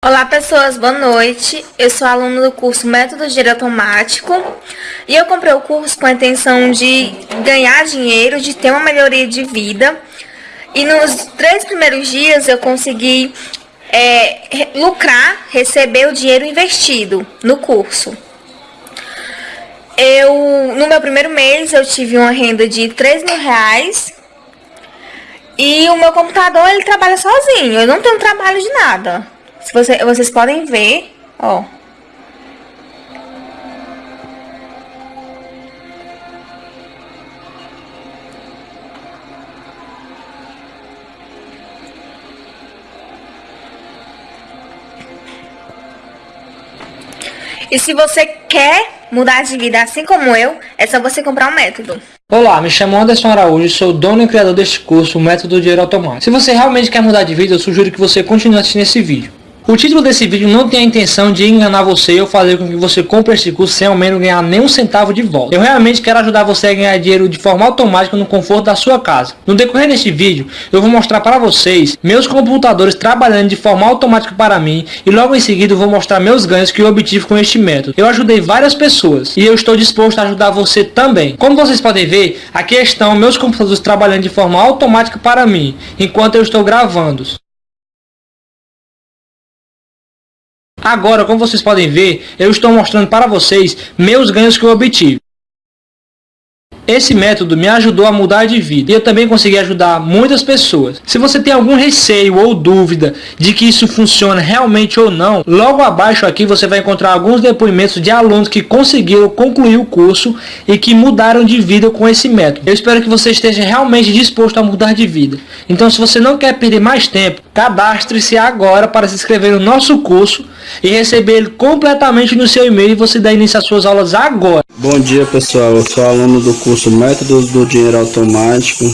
Olá pessoas, boa noite. Eu sou aluna do curso Método Dinheiro Automático e eu comprei o curso com a intenção de ganhar dinheiro, de ter uma melhoria de vida. E nos três primeiros dias eu consegui é, lucrar, receber o dinheiro investido no curso. Eu, no meu primeiro mês eu tive uma renda de 3 mil reais e o meu computador ele trabalha sozinho, eu não tenho trabalho de nada. Você, vocês podem ver, ó. E se você quer mudar de vida assim como eu, é só você comprar um método. Olá, me chamo Anderson Araújo, sou dono e criador deste curso, o Método Dinheiro Automático. Se você realmente quer mudar de vida, eu sugiro que você continue assistindo esse vídeo. O título desse vídeo não tem a intenção de enganar você ou fazer com que você compre esse curso sem ao menos ganhar nem um centavo de volta. Eu realmente quero ajudar você a ganhar dinheiro de forma automática no conforto da sua casa. No decorrer deste vídeo, eu vou mostrar para vocês meus computadores trabalhando de forma automática para mim e logo em seguida vou mostrar meus ganhos que eu obtive com este método. Eu ajudei várias pessoas e eu estou disposto a ajudar você também. Como vocês podem ver, aqui estão meus computadores trabalhando de forma automática para mim, enquanto eu estou gravando. Agora, como vocês podem ver, eu estou mostrando para vocês meus ganhos que eu obtive. Esse método me ajudou a mudar de vida e eu também consegui ajudar muitas pessoas. Se você tem algum receio ou dúvida de que isso funciona realmente ou não, logo abaixo aqui você vai encontrar alguns depoimentos de alunos que conseguiram concluir o curso e que mudaram de vida com esse método. Eu espero que você esteja realmente disposto a mudar de vida. Então se você não quer perder mais tempo, cadastre-se agora para se inscrever no nosso curso e receber ele completamente no seu e-mail e você dá início às suas aulas agora. Bom dia pessoal, eu sou aluno do curso Métodos do Dinheiro Automático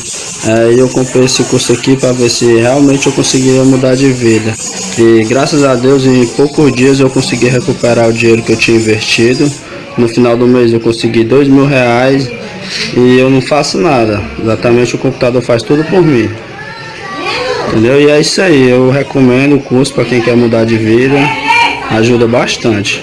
é, e eu comprei esse curso aqui para ver se realmente eu conseguiria mudar de vida. E graças a Deus em poucos dias eu consegui recuperar o dinheiro que eu tinha investido. No final do mês eu consegui dois mil reais e eu não faço nada, exatamente o computador faz tudo por mim. Entendeu? E é isso aí, eu recomendo o curso para quem quer mudar de vida ajuda bastante.